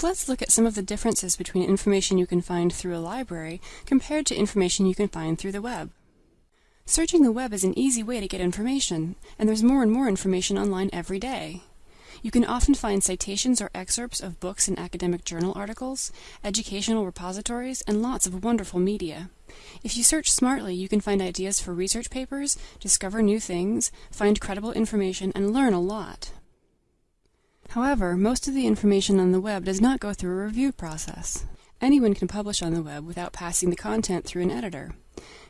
Let's look at some of the differences between information you can find through a library compared to information you can find through the web. Searching the web is an easy way to get information, and there's more and more information online every day. You can often find citations or excerpts of books and academic journal articles, educational repositories, and lots of wonderful media. If you search smartly, you can find ideas for research papers, discover new things, find credible information, and learn a lot. However, most of the information on the web does not go through a review process. Anyone can publish on the web without passing the content through an editor.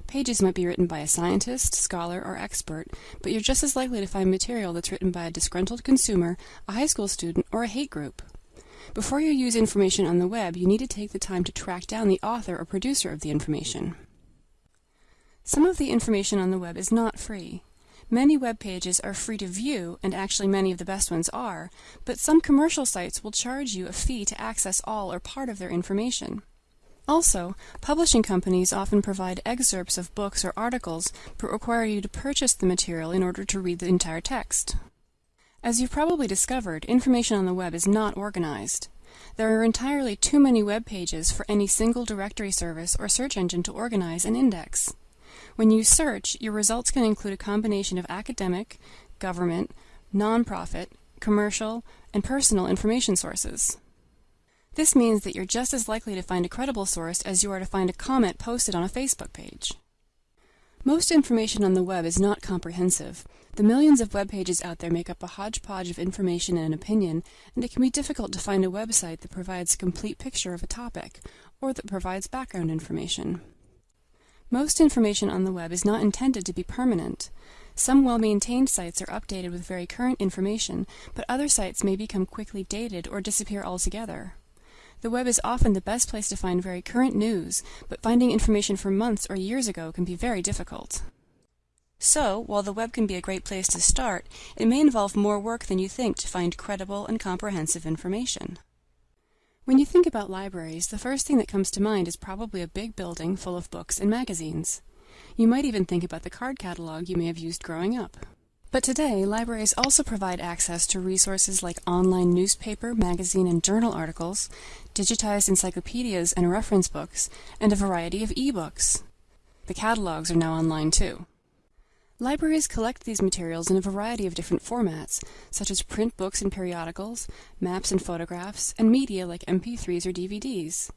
Pages might be written by a scientist, scholar, or expert, but you're just as likely to find material that's written by a disgruntled consumer, a high school student, or a hate group. Before you use information on the web, you need to take the time to track down the author or producer of the information. Some of the information on the web is not free. Many web pages are free to view, and actually many of the best ones are, but some commercial sites will charge you a fee to access all or part of their information. Also, publishing companies often provide excerpts of books or articles but require you to purchase the material in order to read the entire text. As you've probably discovered, information on the web is not organized. There are entirely too many web pages for any single directory service or search engine to organize and index. When you search, your results can include a combination of academic, government, nonprofit, commercial, and personal information sources. This means that you're just as likely to find a credible source as you are to find a comment posted on a Facebook page. Most information on the web is not comprehensive. The millions of web pages out there make up a hodgepodge of information and opinion, and it can be difficult to find a website that provides a complete picture of a topic, or that provides background information. Most information on the web is not intended to be permanent. Some well-maintained sites are updated with very current information, but other sites may become quickly dated or disappear altogether. The web is often the best place to find very current news, but finding information from months or years ago can be very difficult. So, while the web can be a great place to start, it may involve more work than you think to find credible and comprehensive information. When you think about libraries, the first thing that comes to mind is probably a big building full of books and magazines. You might even think about the card catalog you may have used growing up. But today, libraries also provide access to resources like online newspaper, magazine, and journal articles, digitized encyclopedias and reference books, and a variety of e-books. The catalogs are now online too. Libraries collect these materials in a variety of different formats, such as print books and periodicals, maps and photographs, and media like MP3s or DVDs.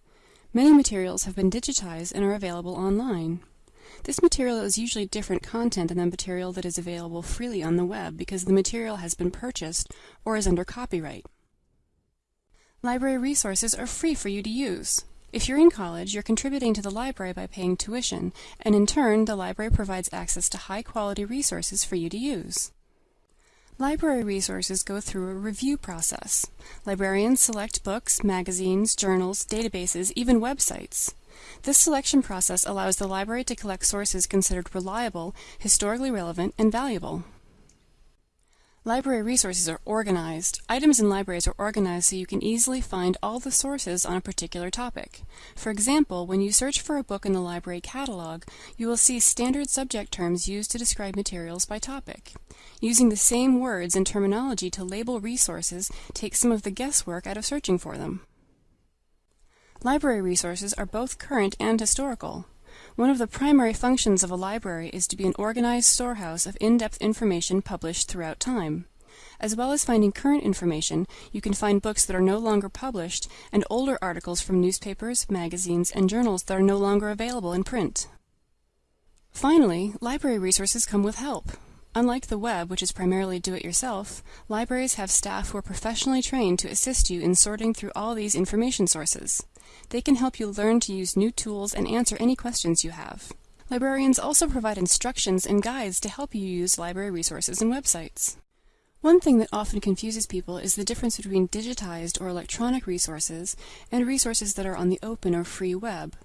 Many materials have been digitized and are available online. This material is usually different content than the material that is available freely on the web because the material has been purchased or is under copyright. Library resources are free for you to use. If you're in college, you're contributing to the library by paying tuition, and in turn, the library provides access to high-quality resources for you to use. Library resources go through a review process. Librarians select books, magazines, journals, databases, even websites. This selection process allows the library to collect sources considered reliable, historically relevant, and valuable. Library resources are organized. Items in libraries are organized so you can easily find all the sources on a particular topic. For example, when you search for a book in the library catalog, you will see standard subject terms used to describe materials by topic. Using the same words and terminology to label resources takes some of the guesswork out of searching for them. Library resources are both current and historical. One of the primary functions of a library is to be an organized storehouse of in-depth information published throughout time. As well as finding current information, you can find books that are no longer published and older articles from newspapers, magazines, and journals that are no longer available in print. Finally, library resources come with help. Unlike the web, which is primarily do-it-yourself, libraries have staff who are professionally trained to assist you in sorting through all these information sources. They can help you learn to use new tools and answer any questions you have. Librarians also provide instructions and guides to help you use library resources and websites. One thing that often confuses people is the difference between digitized or electronic resources and resources that are on the open or free web.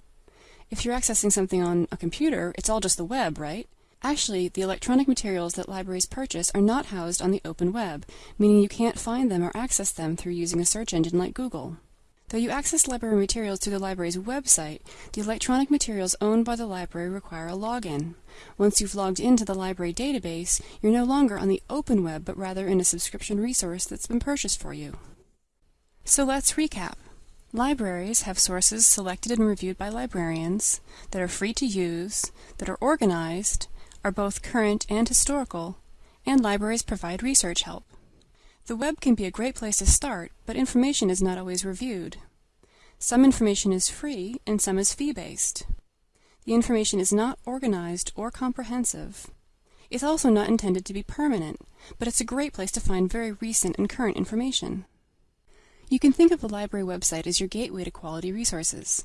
If you're accessing something on a computer, it's all just the web, right? Actually, the electronic materials that libraries purchase are not housed on the open web, meaning you can't find them or access them through using a search engine like Google. Though you access library materials through the library's website, the electronic materials owned by the library require a login. Once you've logged into the library database, you're no longer on the open web, but rather in a subscription resource that's been purchased for you. So let's recap. Libraries have sources selected and reviewed by librarians that are free to use, that are organized, are both current and historical, and libraries provide research help. The web can be a great place to start, but information is not always reviewed. Some information is free and some is fee-based. The information is not organized or comprehensive. It's also not intended to be permanent, but it's a great place to find very recent and current information. You can think of the library website as your gateway to quality resources.